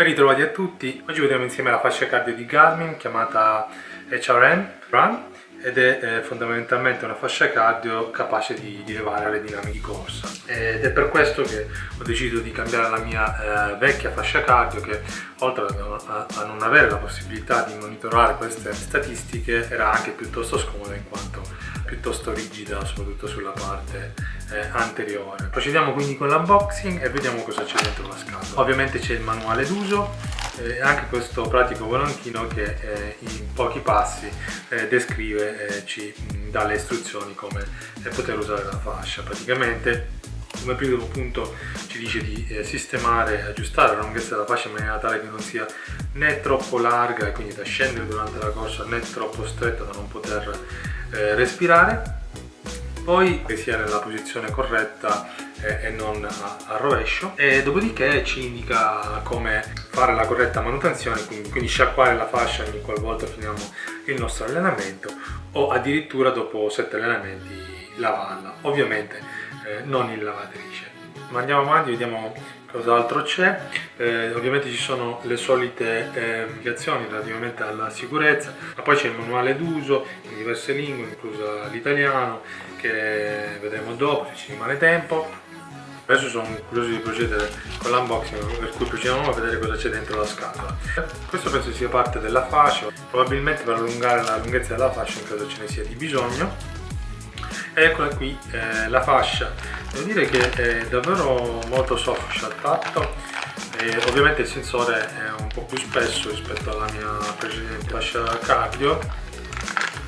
Ben ritrovati a tutti, oggi vedremo insieme la fascia cardio di Garmin chiamata HRM Run ed è eh, fondamentalmente una fascia cardio capace di, di le dinamiche di corsa. Ed è per questo che ho deciso di cambiare la mia eh, vecchia fascia cardio che oltre a, a, non avere la possibilità di monitorare queste statistiche era anche piuttosto scomoda in quanto piuttosto rigida soprattutto sulla parte eh, anteriore. Procediamo quindi con l'unboxing e vediamo cosa c'è dentro la scatola. Ovviamente c'è il manuale d'uso eh, anche questo pratico volantino che eh, in pochi passi eh, descrive e ci dà le istruzioni come poter usare la fascia. Praticamente come primo punto ci dice di eh, sistemare e aggiustare la lunghezza della fascia in maniera tale che non sia né troppo larga e quindi da scendere durante la corsa né troppo stretta da non poter eh, respirare poi che sia nella posizione corretta eh, e non a, rovescio e dopodiché ci indica come fare la corretta manutenzione quindi, quindi sciacquare la fascia ogni qualvolta finiamo il nostro allenamento o addirittura dopo 7 allenamenti lavarla. Ovviamente eh, non in lavatrice ma andiamo avanti vediamo cos'altro c'è. Eh, ovviamente ci sono le solite eh, indicazioni relativamente alla sicurezza ma poi c'è il manuale d'uso in diverse lingue incluso l'italiano che vedremo dopo se ci rimane tempo. Adesso sono curioso di procedere con l'unboxing per cui procediamo a vedere cosa c'è dentro la scatola. Questo penso sia parte della fascia. Probabilmente per allungare la lunghezza della fascia in caso ce ne sia di bisogno eccola qui eh, la fascia. Devo dire che è davvero molto soft al tatto. E ovviamente il sensore è un po' più spesso rispetto alla mia precedente fascia cardio.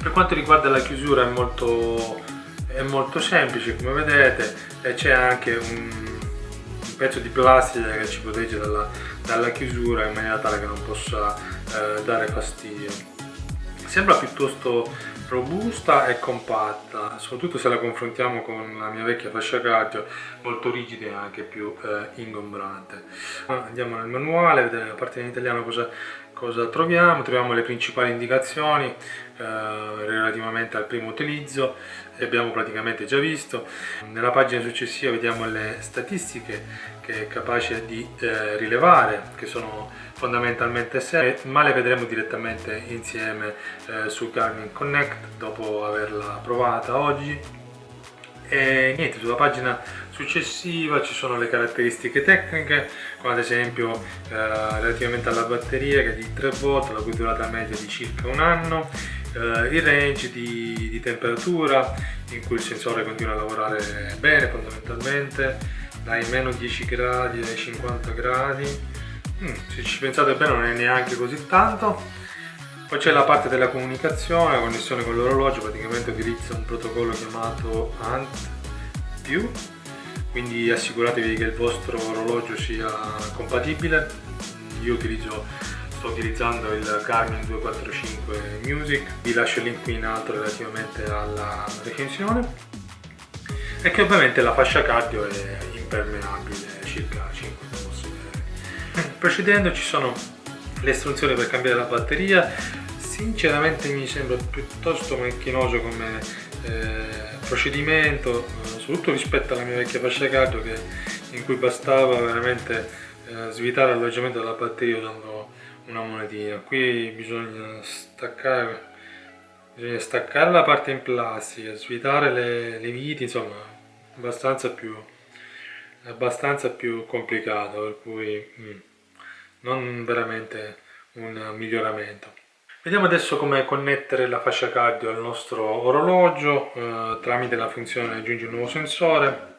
Per quanto riguarda la chiusura è molto, è molto semplice come vedete c'è anche un, un, pezzo di plastica che ci protegge dalla, dalla, chiusura in maniera tale che non possa eh, dare fastidio. Sembra piuttosto robusta e compatta, soprattutto se la confrontiamo con la mia vecchia fascia cardio, molto rigida e anche più eh, ingombrante. Andiamo nel manuale, vedere la parte in italiano cosa, cosa troviamo, troviamo le principali indicazioni eh, relativamente al primo utilizzo, le abbiamo praticamente già visto. Nella pagina successiva vediamo le statistiche che è capace di eh, rilevare, che sono fondamentalmente serie, ma le vedremo direttamente insieme eh, su Garmin Connect dopo averla provata oggi. E niente, sulla pagina successiva ci sono le caratteristiche tecniche, come ad esempio eh, relativamente alla batteria che è di 3 volt, la cui durata media di circa un anno, eh, il range di, di temperatura in cui il sensore continua a lavorare bene fondamentalmente, dai meno 10 gradi ai 50 gradi, Mm, se ci pensate bene non è neanche così tanto. Poi c'è la parte della comunicazione, la connessione con l'orologio praticamente utilizza un protocollo chiamato ANT quindi assicuratevi che il vostro orologio sia compatibile. Io utilizzo, sto utilizzando il Garmin 245 Music. Vi lascio il link qui in alto relativamente alla recensione. E che ovviamente la fascia cardio è impermeabile circa 5 procedendo ci sono le istruzioni per cambiare la batteria. Sinceramente mi sembra piuttosto macchinoso come eh, procedimento soprattutto rispetto alla mia vecchia fascia cardio che, in cui bastava veramente eh, svitare l'alloggiamento della batteria usando una monetina. Qui bisogna staccare bisogna staccare la parte in plastica svitare le, le viti insomma abbastanza più abbastanza più complicato per cui mm non veramente un miglioramento. Vediamo adesso come connettere la fascia cardio al nostro orologio eh, tramite la funzione aggiungi un nuovo sensore.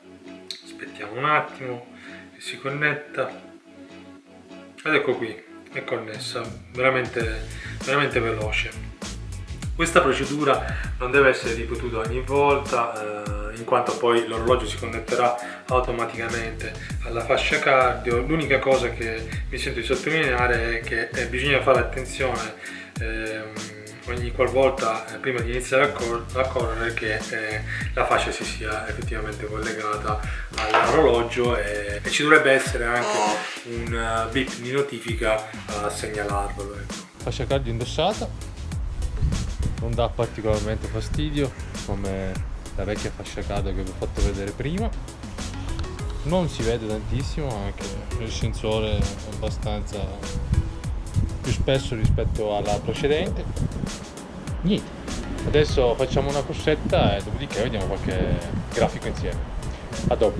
Aspettiamo un attimo che si connetta. Ed ecco qui, è connessa, veramente, veramente veloce. Questa procedura non deve essere ripetuta ogni volta eh, in quanto poi l'orologio si connetterà automaticamente alla fascia cardio. L'unica cosa che mi sento di sottolineare è che eh, bisogna fare attenzione eh, ogni qualvolta eh, prima di iniziare a, cor a correre che eh, la fascia si sia effettivamente collegata all'orologio e, e, ci dovrebbe essere anche un uh, bip di notifica a segnalarvelo. Ecco. Fascia cardio indossata non dà particolarmente fastidio come la vecchia fascia cado che vi ho fatto vedere prima. Non si vede tantissimo anche il sensore è abbastanza più spesso rispetto alla precedente. Niente. Adesso facciamo una corsetta e dopodiché vediamo qualche grafico insieme. A dopo.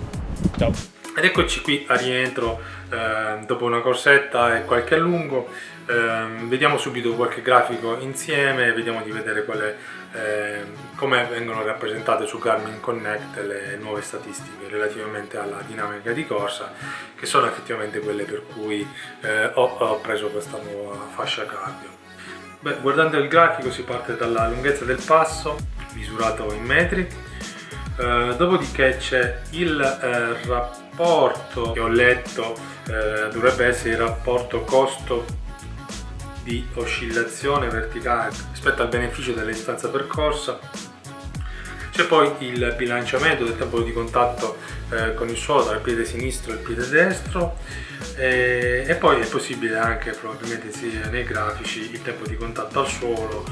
Ciao. Ed eccoci qui a rientro eh, dopo una corsetta e qualche allungo eh, vediamo subito qualche grafico insieme vediamo di vedere quale, eh, come vengono rappresentate su Garmin Connect le nuove statistiche relativamente alla dinamica di corsa che sono effettivamente quelle per cui eh, ho, ho preso questa nuova fascia cardio. Beh, guardando il grafico si parte dalla lunghezza del passo misurato in metri. Eh, dopodiché c'è il eh, rapporto che ho letto eh, dovrebbe essere il rapporto costo di oscillazione verticale rispetto al beneficio della distanza percorsa c'è poi il bilanciamento del tempo di contatto eh, con il suolo tra il piede sinistro e il piede destro e, e poi è possibile anche probabilmente sia nei grafici il tempo di contatto al suolo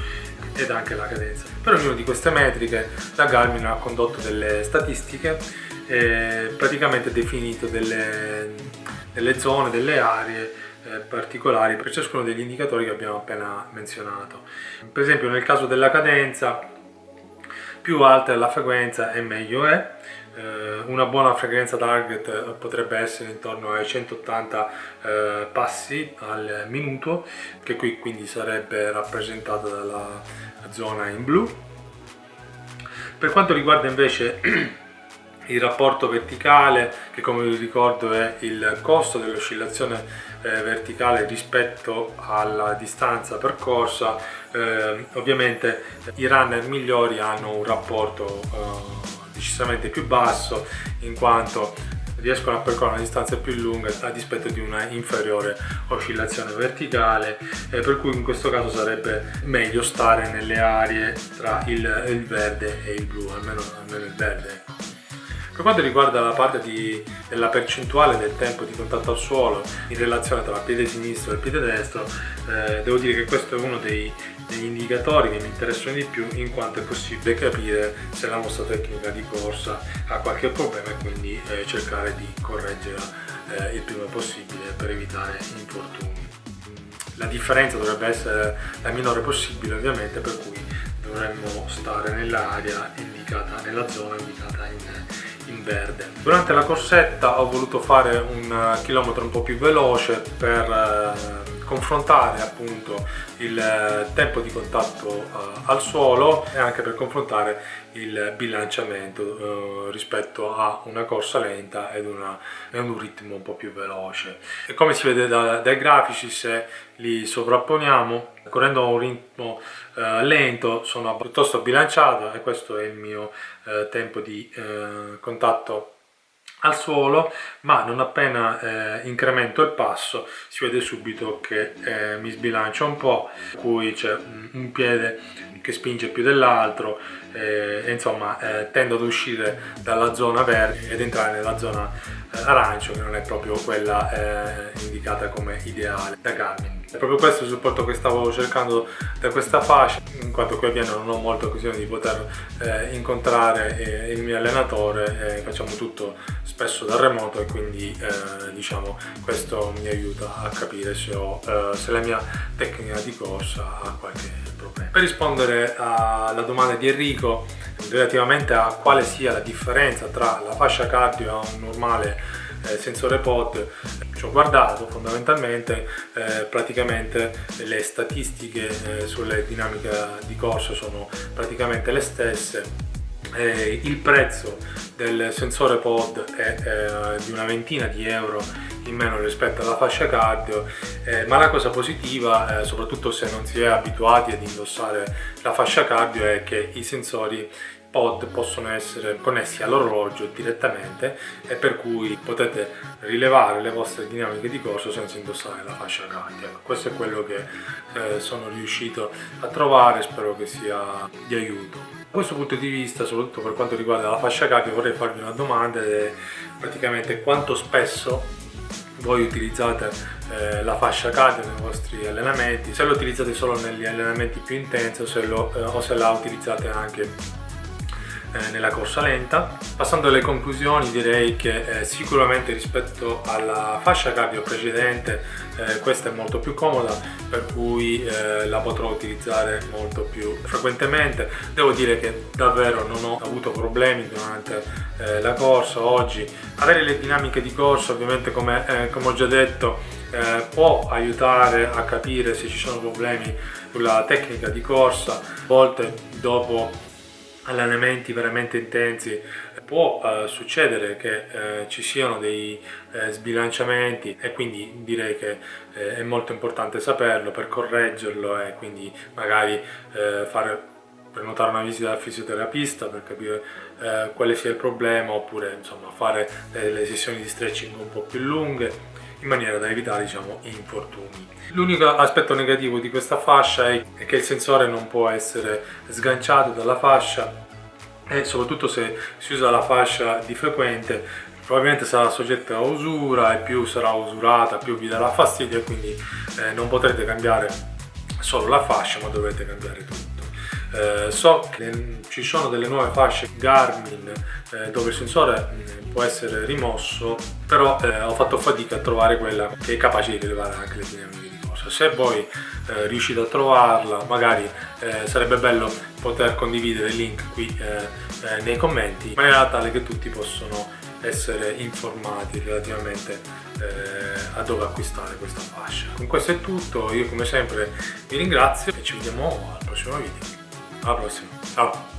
ed anche la cadenza. Per ognuna di queste metriche la Garmin ha condotto delle statistiche e praticamente definito delle, delle zone, delle aree eh, particolari per ciascuno degli indicatori che abbiamo appena menzionato. Per esempio nel caso della cadenza più alta è la frequenza e meglio è. Eh, una buona frequenza target potrebbe essere intorno ai 180 eh, passi al minuto che qui quindi sarebbe rappresentata dalla zona in blu. Per quanto riguarda invece il rapporto verticale che come vi ricordo è il costo dell'oscillazione eh, verticale rispetto alla distanza percorsa eh, ovviamente i runner migliori hanno un rapporto eh, decisamente più basso in quanto riescono a percorrere una distanza più lunga a dispetto di una inferiore oscillazione verticale eh, per cui in questo caso sarebbe meglio stare nelle aree tra il, il verde e il blu almeno, almeno il verde ecco. Per quanto riguarda la parte di, della percentuale del tempo di contatto al suolo in relazione tra il piede sinistro e il piede destro, eh, devo dire che questo è uno dei, degli indicatori che mi interessano di più in quanto è possibile capire se la nostra tecnica di corsa ha qualche problema e quindi eh, cercare di correggerla eh, il prima possibile per evitare infortuni. La differenza dovrebbe essere la minore possibile ovviamente per cui dovremmo stare nell'area indicata, nella zona indicata in in verde. Durante la corsetta ho voluto fare un chilometro un po' più veloce per eh, confrontare appunto il eh, tempo di contatto uh, al suolo e anche per confrontare il bilanciamento uh, rispetto a una corsa lenta ed, una, ed, un ritmo un po' più veloce. E come si vede da, dai grafici se li sovrapponiamo, correndo a un ritmo uh, lento sono piuttosto bilanciato e questo è il mio tempo di contatto al suolo ma non appena eh, incremento il passo si vede subito che eh, mi sbilancia un po' cui c'è un, un, piede che spinge più dell'altro eh, e insomma eh, tendo ad uscire dalla zona verde ed entrare nella zona eh, arancio che non è proprio quella eh, indicata come ideale da Garmin è proprio questo il supporto che stavo cercando da questa fascia, in quanto qui a Vienna non ho molta occasione di poter eh, incontrare eh, il mio allenatore, eh, facciamo tutto spesso da remoto e quindi eh, diciamo questo mi aiuta a capire se, ho, eh, se la mia tecnica di corsa ha qualche problema. Per rispondere alla domanda di Enrico relativamente a quale sia la differenza tra la fascia cardio e un normale eh, sensore pod ci ho guardato fondamentalmente eh, praticamente le statistiche eh, sulle dinamiche di corso sono praticamente le stesse. Eh, il prezzo del sensore pod è eh, di una ventina di euro in meno rispetto alla fascia cardio. Eh, ma la cosa positiva eh, soprattutto se non si è abituati ad indossare la fascia cardio è che i sensori pod possono essere connessi all'orologio direttamente e per cui potete rilevare le vostre dinamiche di corso senza indossare la fascia cardiaca. Questo è quello che eh, sono riuscito a trovare, spero che sia di aiuto. Da questo punto di vista, soprattutto per quanto riguarda la fascia cardio, vorrei farvi una domanda ed è praticamente quanto spesso voi utilizzate eh, la fascia cardio nei vostri allenamenti, se lo utilizzate solo negli allenamenti più intensi o se, lo, eh, o se la utilizzate anche nella corsa lenta. Passando alle conclusioni direi che eh, sicuramente rispetto alla fascia cardio precedente eh, questa è molto più comoda per cui eh, la potrò utilizzare molto più frequentemente. Devo dire che davvero non ho avuto problemi durante eh, la corsa oggi. Avere le dinamiche di corsa ovviamente come, eh, come ho già detto eh, può aiutare a capire se ci sono problemi sulla tecnica di corsa, a volte dopo allenamenti veramente intensi può eh, succedere che eh, ci siano dei eh, sbilanciamenti e quindi direi che eh, è molto importante saperlo per correggerlo e quindi magari eh, fare prenotare una visita dal fisioterapista per capire eh, quale sia il problema oppure insomma fare delle sessioni di stretching un po' più lunghe in maniera da evitare diciamo, infortuni. L'unico aspetto negativo di questa fascia è che il sensore non può essere sganciato dalla fascia e soprattutto se si usa la fascia di frequente probabilmente sarà soggetta a usura e più sarà usurata più vi darà fastidio e quindi eh, non potrete cambiare solo la fascia ma dovrete cambiare tutto. Eh, so che ci sono delle nuove fasce Garmin eh, dove il sensore mm, può essere rimosso però eh, ho fatto fatica a trovare quella che è capace di rilevare anche le dinamiche di corsa se voi eh, riuscite a trovarla magari eh, sarebbe bello poter condividere il link qui eh, nei commenti in maniera tale che tutti possono essere informati relativamente eh, a dove acquistare questa fascia. Con questo è tutto, io come sempre vi ringrazio e ci vediamo al prossimo video. Alla prossima, ciao!